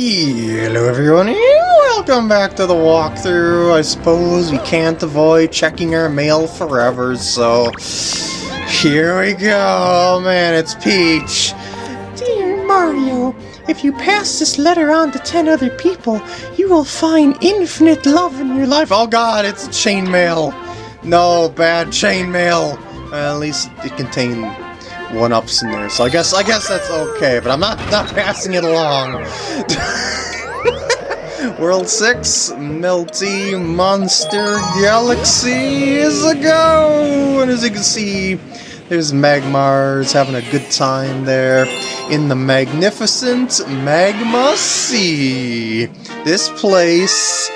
Hello everyone, welcome back to the walkthrough. I suppose we can't avoid checking our mail forever, so here we go. Oh Man, it's Peach. Dear Mario, if you pass this letter on to 10 other people, you will find infinite love in your life. Oh god, it's chainmail. No, bad chainmail. Well, at least it contained one-ups in there, so I guess I guess that's okay, but I'm not, not passing it along. World 6, Melty Monster Galaxy is a go! And as you can see, there's Magmars having a good time there in the magnificent Magma Sea. This place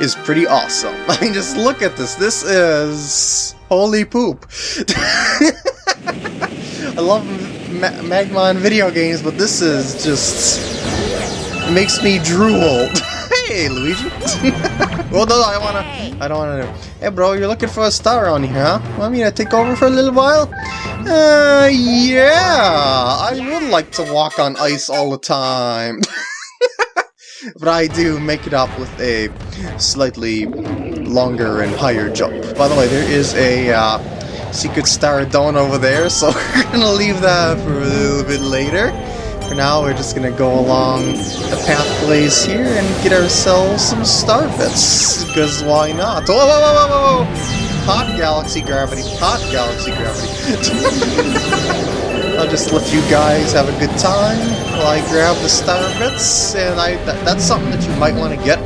is pretty awesome. I mean, just look at this. This is... holy poop. I love Ma video games, but this is just... makes me drool. hey, Luigi. well, no, I wanna... I don't wanna... Hey, bro, you're looking for a star on here, huh? Want me to take over for a little while? Uh, yeah! I would like to walk on ice all the time. but I do make it up with a slightly longer and higher jump. By the way, there is a uh, secret star dome over there, so we're gonna leave that for a little bit later. For now, we're just gonna go along the pathways here and get ourselves some star bits, because why not? Whoa, whoa, whoa, whoa, whoa! Hot galaxy gravity, hot galaxy gravity. I'll just let you guys have a good time while I grab the star bits, and I that, that's something that you might want to get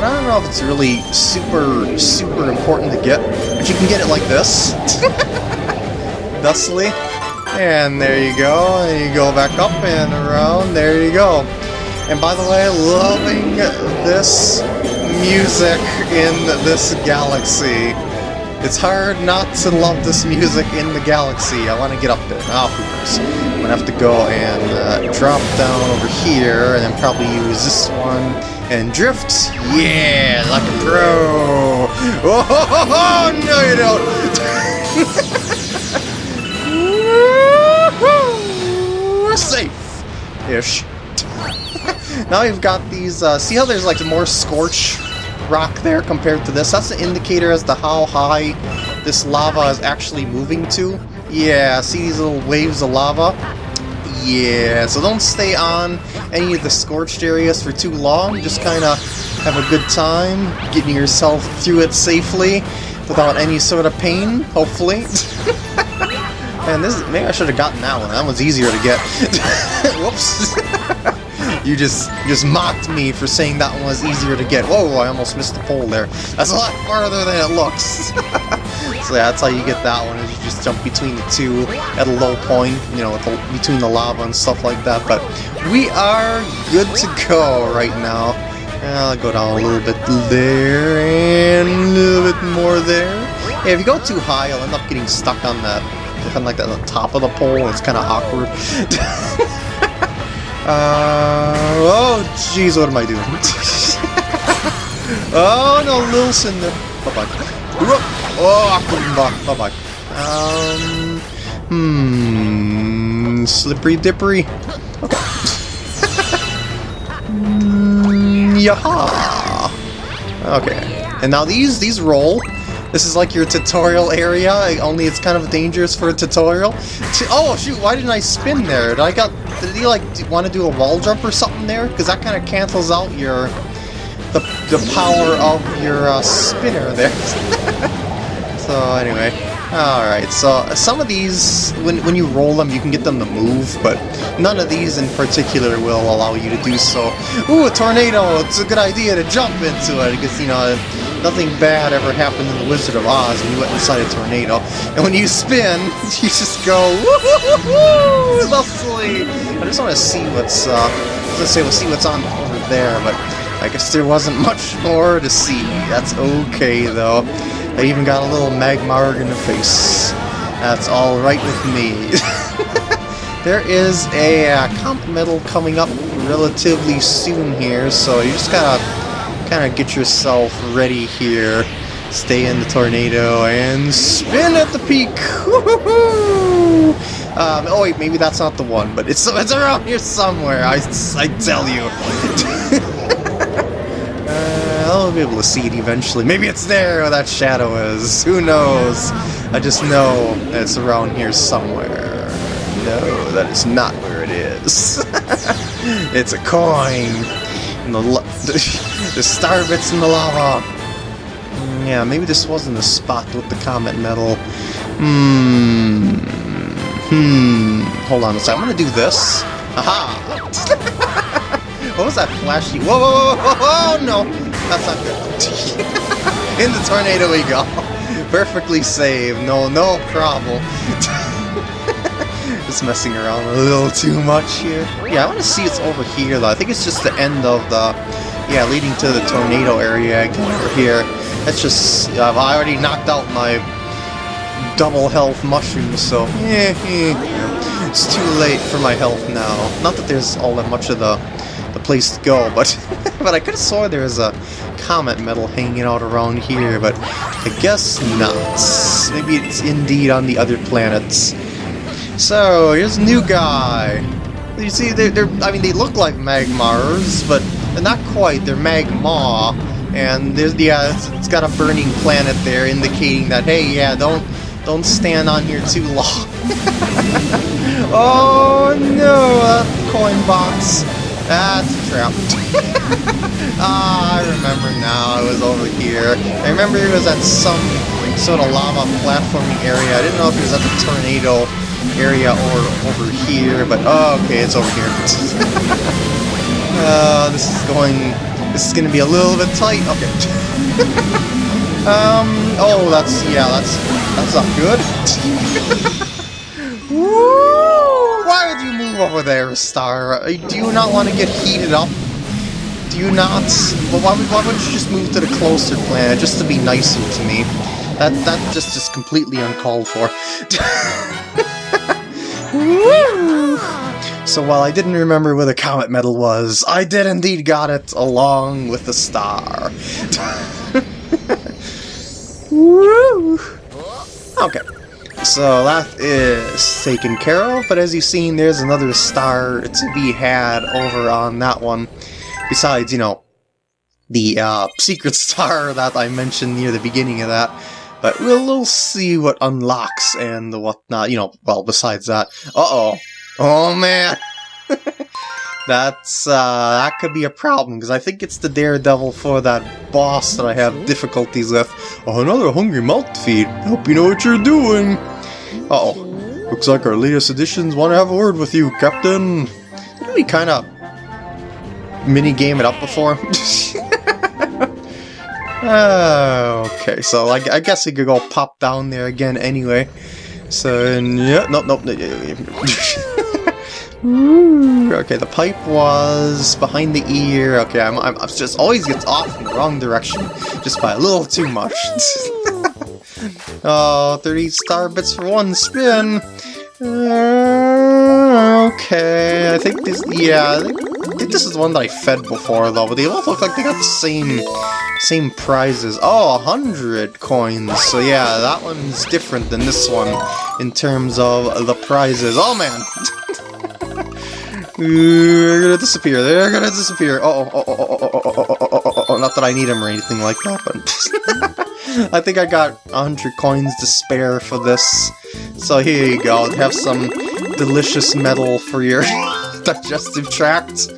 but I don't know if it's really super, super important to get. But you can get it like this. Thusly. And there you go. And you go back up and around. There you go. And by the way, loving this music in this galaxy. It's hard not to love this music in the galaxy. I want to get up there. Now, Hoopers. I'm going to have to go and uh, drop down over here and then probably use this one and drift. Yeah, like a pro. Oh, ho, ho, ho, no you don't. Safe-ish. now we've got these, uh, see how there's like more scorch rock there compared to this? That's an indicator as to how high this lava is actually moving to. Yeah, see these little waves of lava? Yeah, so don't stay on any of the scorched areas for too long. Just kind of have a good time getting yourself through it safely without any sort of pain, hopefully. and this maybe I should have gotten that one. That one's easier to get. Whoops. You just just mocked me for saying that one was easier to get. Whoa, I almost missed the pole there. That's a lot farther than it looks. so yeah, that's how you get that one, is you just jump between the two at a low point, you know, the, between the lava and stuff like that. But we are good to go right now. I'll go down a little bit there, and a little bit more there. Yeah, if you go too high, you'll end up getting stuck on that, kind of like at the top of the pole. It's kind of awkward. Uh, oh, jeez, what am I doing? oh, no, little Cinder. Bye-bye. Oh, bye-bye. Um, hmm, slippery dippery. Okay. mm. Okay. And now these, these roll. This is like your tutorial area, only it's kind of dangerous for a tutorial. Oh shoot, why didn't I spin there? Did I got did he like want to do a wall jump or something there? Because that kind of cancels out your the the power of your uh, spinner there. so anyway, all right. So some of these, when when you roll them, you can get them to move, but none of these in particular will allow you to do so. Ooh, a tornado! It's a good idea to jump into it because you know nothing bad ever happened in The Wizard of Oz when you went inside a tornado. And when you spin, you just go woo thusly. I just want to see what's uh, let's say we'll see what's on over there, but I guess there wasn't much more to see. That's okay though. I even got a little Magmar in the face. That's all right with me. there is a uh, comet medal coming up relatively soon here, so you just gotta kind of get yourself ready here. Stay in the tornado and spin at the peak. Um, oh wait, maybe that's not the one, but it's it's around here somewhere. I, I tell you. uh, I'll be able to see it eventually. Maybe it's there where that shadow is. Who knows? I just know it's around here somewhere. No, that is not where it is. it's a coin. And the, the star bits in the lava. Yeah, maybe this wasn't the spot with the comet medal. Hmm. Hmm. Hold on a second. I'm gonna do this. Aha! what was that flashy? Whoa, whoa, whoa, whoa, whoa, no! That's not good. In the tornado we go. Perfectly saved. No, no problem. Just messing around a little too much here. Yeah, I want to see it's over here though. I think it's just the end of the, yeah, leading to the tornado area over here. That's just, I've already knocked out my double health mushrooms, so yeah, yeah, it's too late for my health now. Not that there's all that much of the the place to go, but but I could have swore there was a comet medal hanging out around here, but I guess not. Maybe it's indeed on the other planets. So here's a new guy. You see, they're, they're I mean, they look like Magmars, but they're not quite. They're Magma, and there's the uh, it's, it's got a burning planet there, indicating that hey, yeah, don't don't stand on here too long. oh no, a coin box. That's a trap. ah, I remember now. I was over here. I remember it was at some sort of lava platforming area. I didn't know if it was at the tornado area or over here, but oh, okay, it's over here. uh, this is going. This is going to be a little bit tight. Okay. um. Oh, that's yeah. That's that's not good. Woo! Why would you move over there, Star? Do you not want to get heated up? Do you not? Well, why would, why would you just move to the closer planet just to be nicer to me? That that just is completely uncalled for. So while I didn't remember where the comet medal was, I did indeed got it along with the star. Woo! Okay. So that is taken care of, but as you've seen, there's another star to be had over on that one. Besides, you know, the uh, secret star that I mentioned near the beginning of that. But we'll, we'll see what unlocks and whatnot, you know, well, besides that. Uh-oh. Oh, man! That's, uh, that could be a problem, because I think it's the Daredevil for that boss that I have difficulties with. Oh, another hungry mouth feed. Hope you know what you're doing. Uh-oh. Looks like our latest additions want to have a word with you, Captain. Didn't we kind of mini-game it up before? Oh, okay, so I, I guess we could go pop down there again anyway. So, yeah, nope, nope. okay, the pipe was behind the ear. Okay, I'm, I'm, I'm just always gets off in the wrong direction, just by a little too much. oh, 30 star bits for one spin. Uh, okay, I think this, yeah, I think, think this is the one that I fed before though, but they both look like they got the same same prizes. Oh, 100 coins. So yeah, that one's different than this one in terms of the prizes. Oh man! They're gonna disappear. They're gonna disappear. Oh, oh, oh, oh, oh, oh, oh, oh, oh, oh, not that I need them or anything like that, but I think I got 100 coins to spare for this. So here you go. Have some delicious metal for your digestive tract.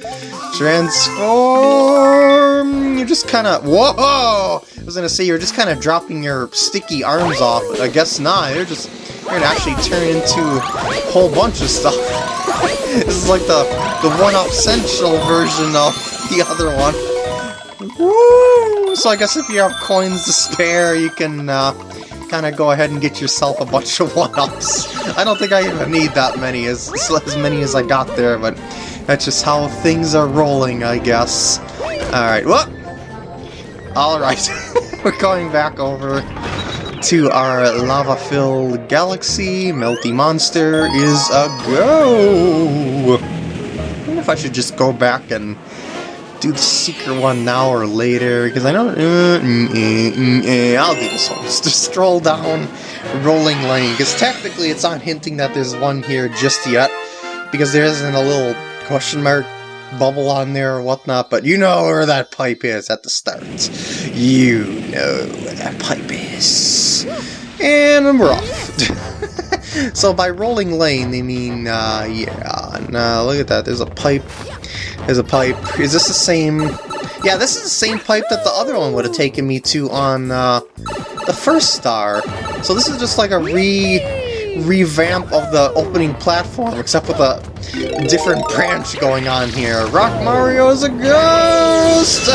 Transform! You're just kind of... Whoa! I was gonna say, you're just kind of dropping your sticky arms off, but I guess not. You're just... You're gonna actually turn into a whole bunch of stuff. this is like the, the one-up essential version of the other one. Woo! So I guess if you have coins to spare, you can uh, kind of go ahead and get yourself a bunch of one-ups. I don't think I even need that many, as, as many as I got there, but that's just how things are rolling, I guess. Alright, what? Alright, we're going back over to our lava-filled galaxy. Melty Monster is a go! I wonder if I should just go back and do the secret one now or later, because I know... Uh, mm, mm, mm, eh, I'll do this one. Just stroll down Rolling Lane, because technically it's not hinting that there's one here just yet, because there isn't a little question mark bubble on there or whatnot, but you know where that pipe is at the start. You know where that pipe is. And we're off. so by rolling lane, they mean, uh, yeah, now look at that, there's a pipe, there's a pipe. Is this the same... Yeah, this is the same pipe that the other one would have taken me to on, uh, the first star. So this is just like a re revamp of the opening platform, except with a different branch going on here. Rock Mario is a ghost!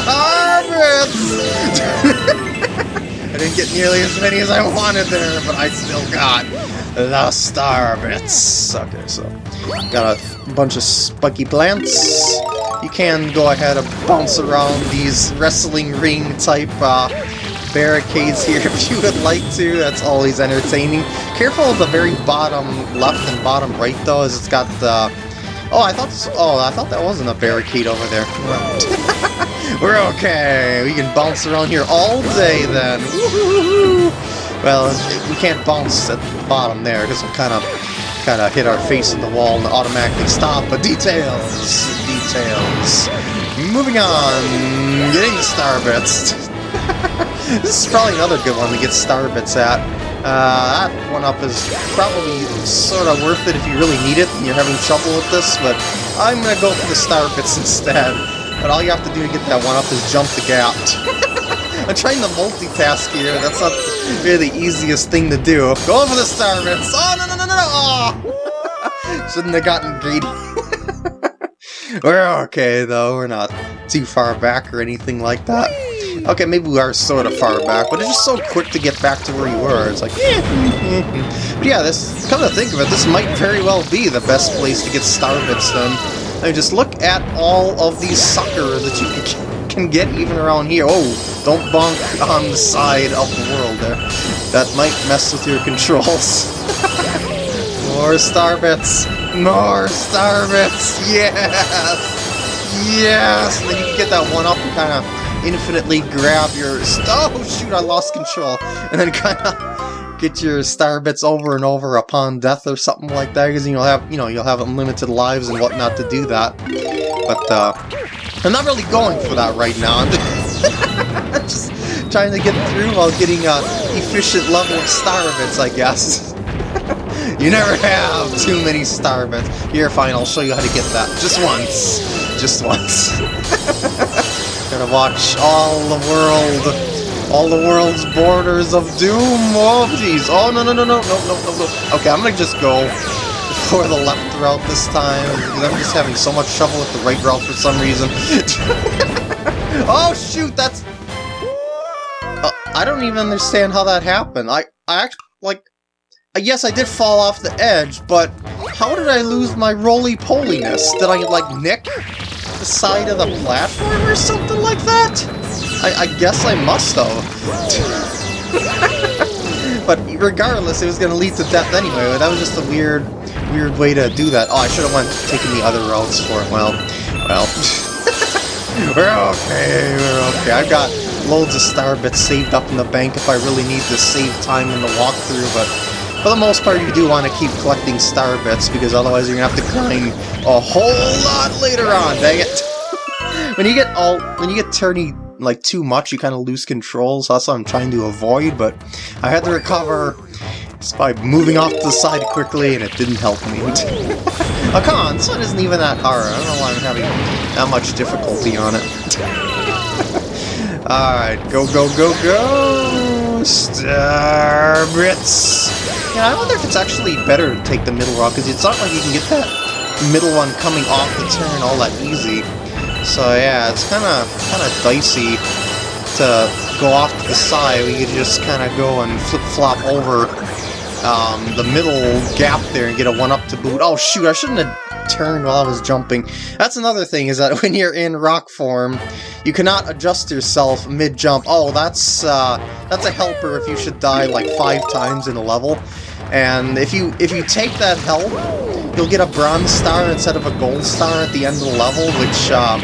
I didn't get nearly as many as I wanted there, but I still got the star bits. Okay, so got a bunch of spiky plants. You can go ahead and bounce around these wrestling ring type uh, barricades here if you would like to. That's always entertaining. Careful of the very bottom left and bottom right though, as it's got the... Oh, I thought this, oh, I thought that wasn't a barricade over there. We're okay. We can bounce around here all day then. Well, we can't bounce at the bottom there because we'll kind of kind of hit our face in the wall and automatically stop. But details, details. Moving on, getting the star bits. this is probably another good one to get star bits at. Uh, that one up is probably sort of worth it if you really need it and you're having trouble with this, but I'm going to go for the star bits instead. But all you have to do to get that one up is jump the gap. I'm trying to multitask here, that's not really the easiest thing to do. Going for the star bits! Oh, no, no, no, no, no! Oh! Shouldn't have gotten greedy. We're okay, though. We're not too far back or anything like that. Okay, maybe we are sort of far back, but it's just so quick to get back to where you were. It's like, eh, mm-hmm. but yeah, this, come to think of it, this might very well be the best place to get star bits then. I mean, just look at all of these suckers that you can, can get even around here. Oh, don't bonk on the side of the world there. That might mess with your controls. More star bits! More star bits! Yes! Yes! And then you can get that one up and kind of infinitely grab your... Oh, shoot, I lost control. And then kind of get your star bits over and over upon death or something like that, because you'll have, you know, you'll have unlimited lives and whatnot to do that. But, uh, I'm not really going for that right now. I'm just trying to get through while getting a efficient level of star bits, I guess. you never have too many star bits. Here, fine, I'll show you how to get that. Just once. Just once. Gotta watch all the world, all the world's borders of doom. Oh, jeez. Oh, no, no, no, no, no, no, no, no. Okay, I'm gonna just go for the left route this time, I'm just having so much trouble with the right route for some reason. oh, shoot, that's... Uh, I don't even understand how that happened. I, I actually, like... Yes, I did fall off the edge, but how did I lose my roly-poliness? Did I, like, nick the side of the platform or something like that? I, I guess I must though. but regardless, it was going to lead to death anyway. That was just a weird, weird way to do that. Oh, I should have went taking the other routes for it. Well, well. we're okay, we're okay. I've got loads of star bits saved up in the bank if I really need to save time in the walkthrough, but for the most part, you do want to keep collecting star bits, because otherwise you're going to have to grind a whole lot later on, dang it! When you get all, when you get turny, like, too much, you kind of lose control, so that's what I'm trying to avoid, but I had to recover just by moving off to the side quickly, and it didn't help me. oh, come on, this one isn't even that hard. I don't know why I'm having that much difficulty on it. Alright, go, go, go, go! Star Bits! Yeah, I wonder if it's actually better to take the middle route, because it's not like you can get that middle one coming off the turn all that easy. So yeah, it's kind of kind of dicey to go off to the side. We could just kind of go and flip-flop over um, the middle gap there and get a one-up to boot. Oh shoot, I shouldn't have turned while I was jumping. That's another thing, is that when you're in rock form, you cannot adjust yourself mid-jump. Oh, that's, uh, that's a helper if you should die like five times in a level. And if you if you take that help, you'll get a bronze star instead of a gold star at the end of the level, which um,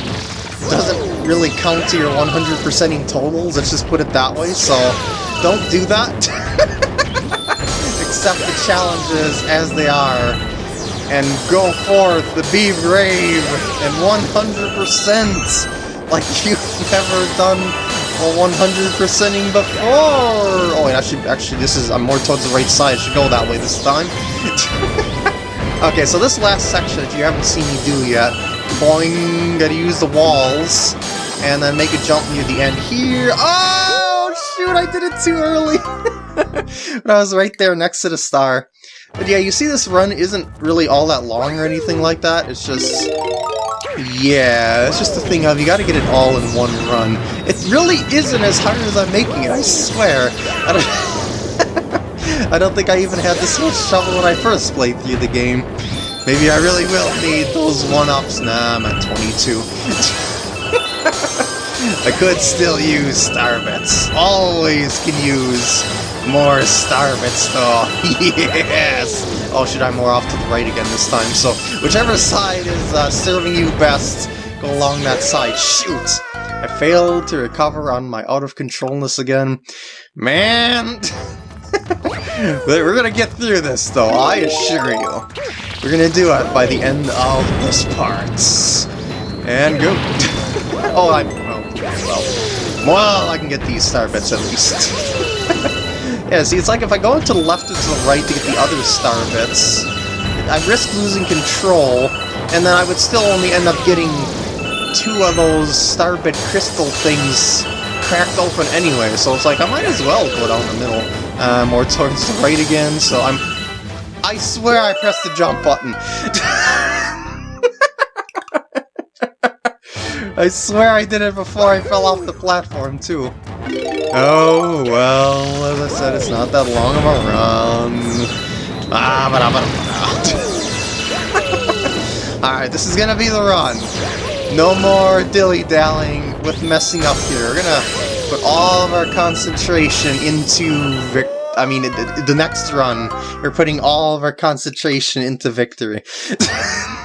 doesn't really count to your 100%ing totals, let's just put it that way, so don't do that. Accept the challenges as they are, and go forth, to be brave, and 100% like you've never done a 100%ing before! Oh, wait, actually, actually, this is, I'm more towards the right side, I should go that way this time. okay, so this last section that you haven't seen me do yet, boing, gotta use the walls, and then make a jump near the end here. Oh, shoot, I did it too early! but I was right there next to the star. But yeah, you see this run isn't really all that long or anything like that, it's just... Yeah, it's just the thing of you gotta get it all in one run. It really isn't as hard as I'm making it, I swear. I don't, I don't think I even had this much trouble when I first played through the game. Maybe I really will need those one-ups. Nah, I'm at 22. I could still use star bits. Always can use more star bits though. yes! Oh, should I more off to the right again this time? So, whichever side is uh, serving you best, go along that side. Shoot! I failed to recover on my out-of-controlness again. Man! We're gonna get through this though, I assure you. We're gonna do it by the end of this part. And go. oh, I... Oh, well. Well, I can get these star bits at least. Yeah, see, it's like if I go to the left or to the right to get the other star bits, I risk losing control, and then I would still only end up getting two of those star bit crystal things cracked open anyway, so it's like I might as well go down the middle, uh, more towards the right again, so I'm... I swear I pressed the jump button! I swear I did it before I fell off the platform, too. Oh, well, as I said, it's not that long of a run. Ah, ba -da -ba Alright, this is gonna be the run. No more dilly-dallying with messing up here. We're gonna put all of our concentration into I mean, the next run, we're putting all of our concentration into victory.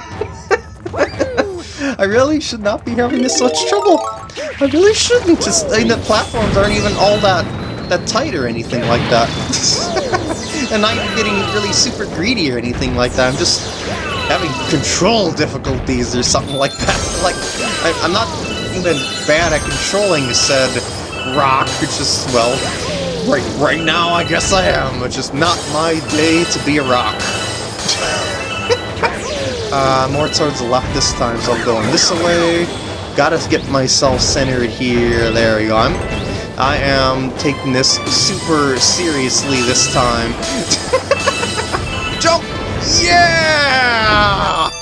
I really should not be having this much trouble. I really shouldn't. Just I mean, the platforms aren't even all that that tight or anything like that. and I'm not getting really super greedy or anything like that. I'm just having control difficulties or something like that. Like, I, am not even bad at controlling said rock. It's just, well, right, right now I guess I am. It's just not my day to be a rock. Uh, more towards the left this time, so I'm going this way. Gotta get myself centered here. There we go. I'm, I am taking this super seriously this time. Jump! Yeah!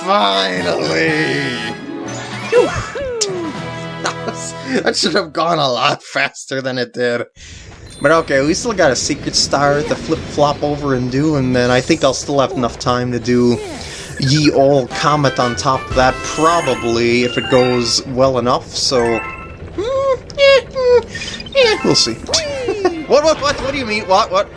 Finally! that, was, that should have gone a lot faster than it did. But okay, we still got a secret star to flip-flop over and do, and then I think I'll still have enough time to do ye old comet on top of that, probably, if it goes well enough, so... Mm, yeah, mm, yeah, we'll see. what, what, what, what do you mean? What, what?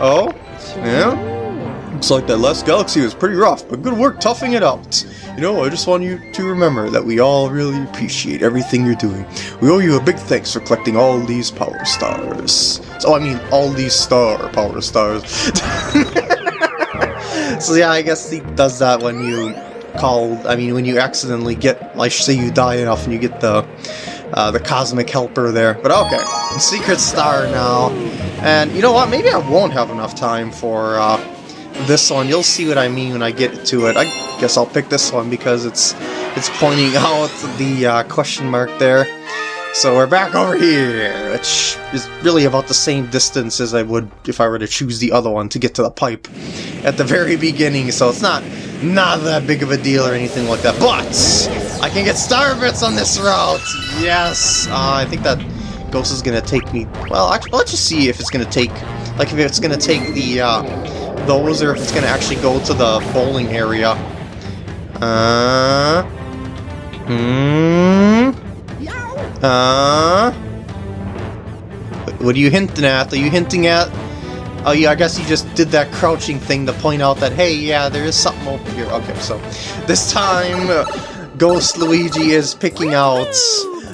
Oh? Yeah? Looks like that last galaxy was pretty rough, but good work toughing it out. You know, I just want you to remember that we all really appreciate everything you're doing. We owe you a big thanks for collecting all these power stars. So, I mean, all these star power stars. so yeah, I guess he does that when you call, I mean, when you accidentally get, like, say you die enough and you get the, uh, the Cosmic Helper there. But okay, Secret Star now. And you know what, maybe I won't have enough time for, uh, this one. You'll see what I mean when I get to it. I guess I'll pick this one because it's it's pointing out the uh, question mark there. So we're back over here, which is really about the same distance as I would if I were to choose the other one to get to the pipe at the very beginning, so it's not not that big of a deal or anything like that. But I can get star bits on this route! Yes! Uh, I think that Ghost is gonna take me... Well, actually, let's just see if it's gonna take... Like, if it's gonna take the, uh, those or if it's gonna actually go to the bowling area. Uh... Hmm... Uh... What are you hinting at? Are you hinting at... Oh yeah, I guess you just did that crouching thing to point out that, hey, yeah, there is something over here. Okay, so this time, Ghost Luigi is picking out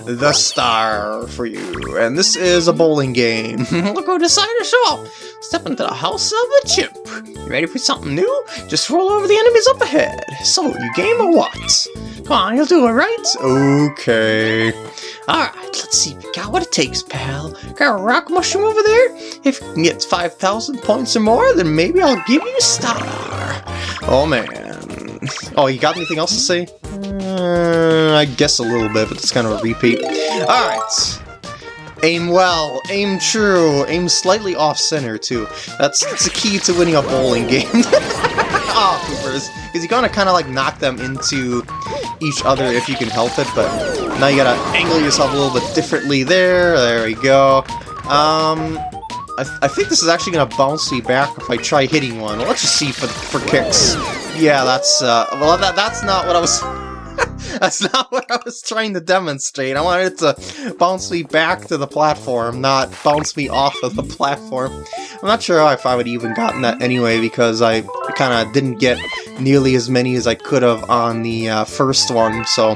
the star for you. And this is a bowling game. Look who decided to show up. Step into the house of a chip. You ready for something new? Just roll over the enemies up ahead. So, you game or what? Come on, you'll do it, right? Okay. Alright, let's see you got what it takes, pal. Got a rock mushroom over there? If you can get 5,000 points or more, then maybe I'll give you a star. Oh, man. Oh, you got anything else to say? I guess a little bit, but it's kind of a repeat. Alright. Aim well, aim true, aim slightly off-center, too. That's, that's the key to winning a bowling game. oh, poopers. Because you gotta kind of like knock them into each other if you can help it, but now you gotta angle yourself a little bit differently there. There we go. Um, I, th I think this is actually gonna bounce me back if I try hitting one. Let's just see for, for kicks. Yeah, that's, uh, well, that, that's not what I was... That's not what I was trying to demonstrate. I wanted it to bounce me back to the platform, not bounce me off of the platform. I'm not sure if I would even gotten that anyway, because I kind of didn't get nearly as many as I could have on the uh, first one, so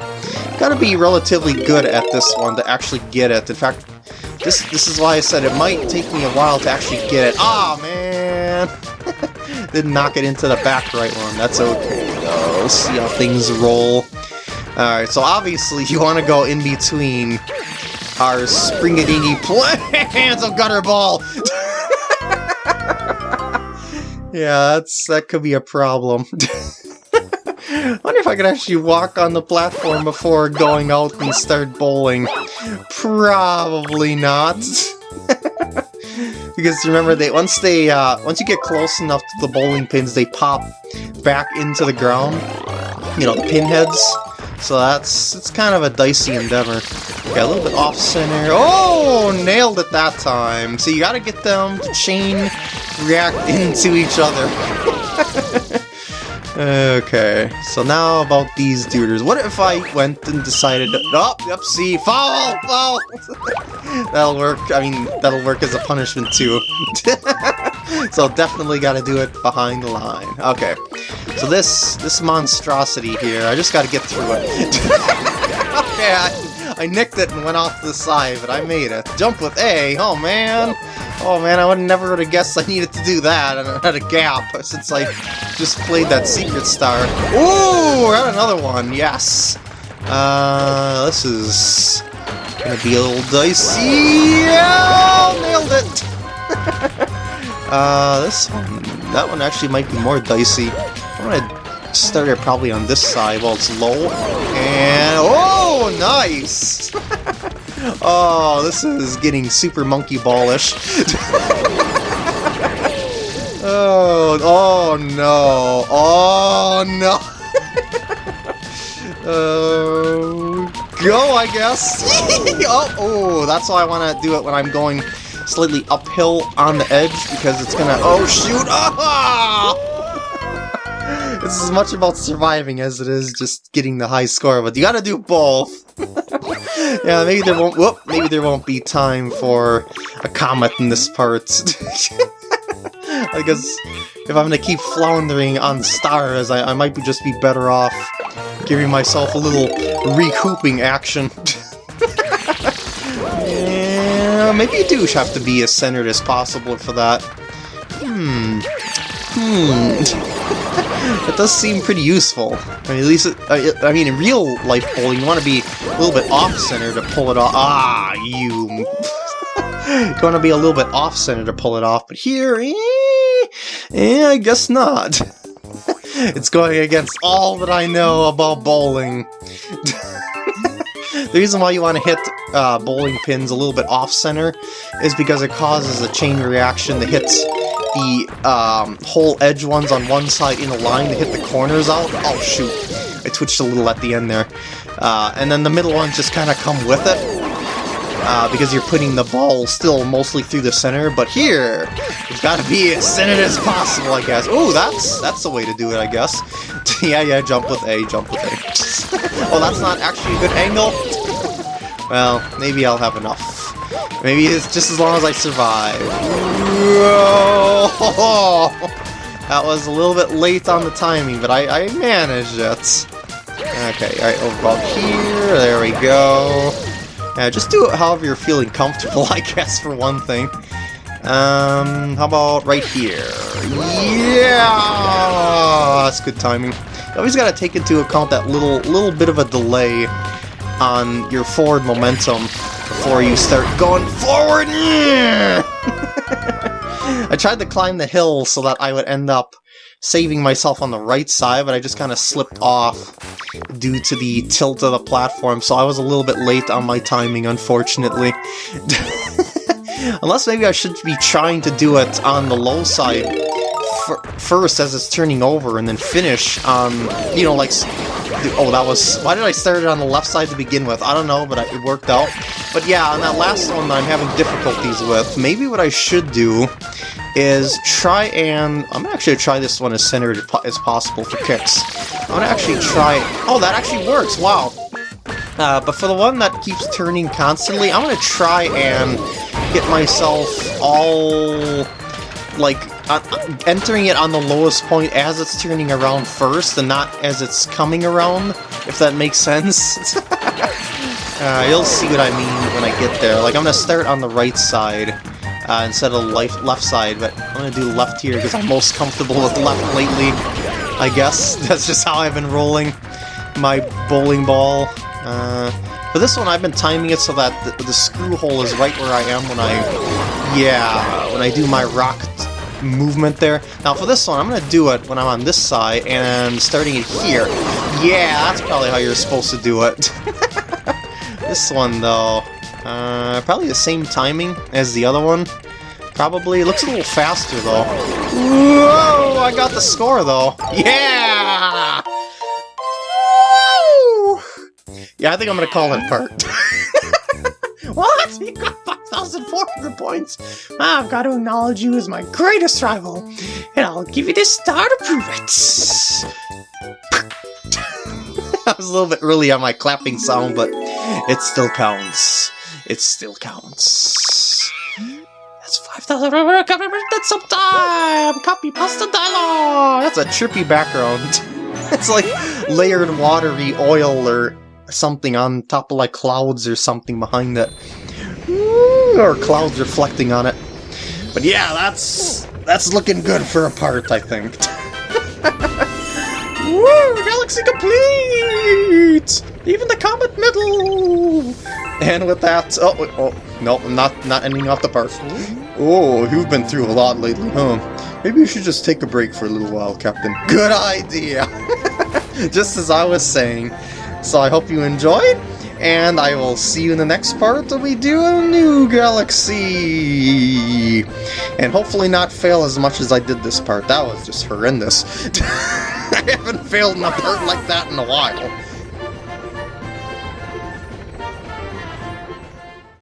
gotta be relatively good at this one to actually get it. In fact, this this is why I said it might take me a while to actually get it. Ah, oh, man! Didn't knock it into the back right one. That's okay, though. See how things roll. Alright, so obviously you want to go in between our springadingy plans of Gutter Ball! yeah, that's that could be a problem. I wonder if I could actually walk on the platform before going out and start bowling. Probably not. because remember, they once they uh, once you get close enough to the bowling pins, they pop back into the ground. You know, the pinheads. So that's it's kind of a dicey endeavor. Okay, a little bit off center. Oh, nailed it that time. So you gotta get them to chain react into each other. okay, so now about these duders. What if I went and decided to... Oh, yep, see, foul, foul! that'll work, I mean, that'll work as a punishment too. so definitely gotta do it behind the line. Okay, so this this monstrosity here, I just gotta get through it. okay, I, I nicked it and went off the side, but I made it. Jump with A, oh man! Oh man, I would never have guessed I needed to do that, and I had a gap since I just played that Secret Star. Ooh, I got another one, yes! Uh, this is gonna be a little dicey. Yeah, nailed it! uh, this one, that one actually might be more dicey. I'm gonna start it probably on this side while it's low. And, oh, nice! oh, this is getting super monkey ballish. oh, oh no, oh no. uh, go, I guess. oh, oh, that's why I want to do it when I'm going slightly uphill on the edge because it's gonna. Oh shoot! Ah! This is as much about surviving as it is just getting the high score, but you gotta do both. yeah, maybe there won't. Whoop, maybe there won't be time for a comet in this part. because if I'm gonna keep floundering on stars, I, I might be just be better off giving myself a little recouping action. Yeah, maybe you do have to be as centered as possible for that. Hmm. Hmm. It does seem pretty useful. I mean, at least, it, uh, I mean, in real life bowling, you want to be a little bit off-center to pull it off. Ah, you... you want to be a little bit off-center to pull it off, but here, eh, eh I guess not. it's going against all that I know about bowling. The reason why you want to hit uh, bowling pins a little bit off-center is because it causes a chain reaction that hits the um, whole edge ones on one side in a line to hit the corners out. Oh shoot, I twitched a little at the end there. Uh, and then the middle ones just kind of come with it. Uh, because you're putting the ball still mostly through the center, but here, it's got to be as centered as possible, I guess. Oh, that's that's the way to do it, I guess. yeah, yeah, jump with A, jump with A. oh, that's not actually a good angle? well, maybe I'll have enough. Maybe it's just as long as I survive. Whoa! That was a little bit late on the timing, but I, I managed it. Okay, alright, over here, there we go. Yeah, just do it however you're feeling comfortable, I guess, for one thing. Um, how about right here? Yeah! That's good timing. You always gotta take into account that little, little bit of a delay on your forward momentum before you start going forward. I tried to climb the hill so that I would end up saving myself on the right side, but I just kind of slipped off due to the tilt of the platform, so I was a little bit late on my timing, unfortunately. Unless maybe I should be trying to do it on the low side first as it's turning over, and then finish on, you know, like... Oh, that was... Why did I start it on the left side to begin with? I don't know, but it worked out. But yeah, on that last one that I'm having difficulties with, maybe what I should do is try and... I'm gonna actually try this one as centered as possible for kicks. I'm gonna actually try... Oh, that actually works! Wow! Uh, but for the one that keeps turning constantly, I'm gonna try and get myself all... like, uh, entering it on the lowest point as it's turning around first, and not as it's coming around, if that makes sense. uh, you'll see what I mean when I get there. Like, I'm gonna start on the right side, uh, instead of left, left side, but I'm to do left here because I'm most comfortable with left lately, I guess. That's just how I've been rolling my bowling ball. Uh, for this one, I've been timing it so that the, the, screw hole is right where I am when I, yeah, when I do my rock movement there. Now for this one, I'm going to do it when I'm on this side and starting it here. Yeah, that's probably how you're supposed to do it. this one, though, uh, probably the same timing as the other one. Probably. Looks a little faster, though. Whoa! I got the score, though. Yeah! Woo! Yeah, I think I'm gonna call it part. what? You got 5,400 points! I've got to acknowledge you as my greatest rival, and I'll give you this star to prove it! I was a little bit early on my clapping sound, but it still counts it still counts. That's 5,000 That's some time! Copy pasta dialogue! That's a trippy background. it's like layered watery oil or something on top of like clouds or something behind it. Or clouds reflecting on it. But yeah, that's that's looking good for a part, I think. Woo! Galaxy complete! Even the comet medal! And with that, oh, oh, no, not not ending off the part. Oh, you've been through a lot lately, huh? Maybe you should just take a break for a little while, Captain. Good idea! just as I was saying. So I hope you enjoyed, and I will see you in the next part that we do a new galaxy! And hopefully not fail as much as I did this part. That was just horrendous. I haven't failed in a part like that in a while.